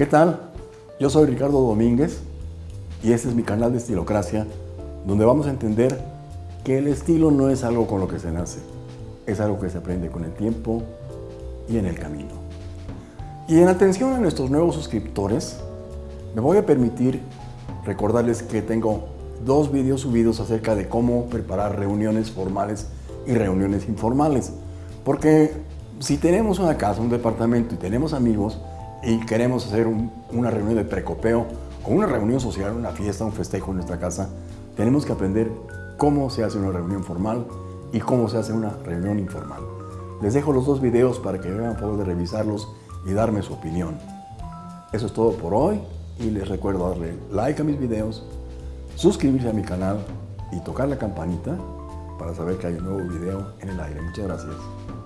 ¿Qué tal? Yo soy Ricardo Domínguez y este es mi canal de Estilocracia, donde vamos a entender que el estilo no es algo con lo que se nace, es algo que se aprende con el tiempo y en el camino. Y en atención a nuestros nuevos suscriptores, me voy a permitir recordarles que tengo dos vídeos subidos acerca de cómo preparar reuniones formales y reuniones informales. Porque si tenemos una casa, un departamento y tenemos amigos, y queremos hacer una reunión de precopeo o una reunión social, una fiesta, un festejo en nuestra casa, tenemos que aprender cómo se hace una reunión formal y cómo se hace una reunión informal. Les dejo los dos videos para que vean poder revisarlos y darme su opinión. Eso es todo por hoy y les recuerdo darle like a mis videos, suscribirse a mi canal y tocar la campanita para saber que hay un nuevo video en el aire. Muchas gracias.